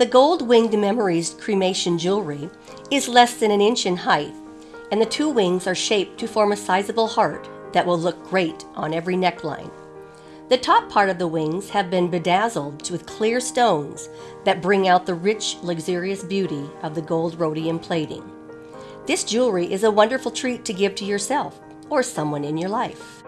The gold winged memories cremation jewelry is less than an inch in height, and the two wings are shaped to form a sizable heart that will look great on every neckline. The top part of the wings have been bedazzled with clear stones that bring out the rich, luxurious beauty of the gold rhodium plating. This jewelry is a wonderful treat to give to yourself or someone in your life.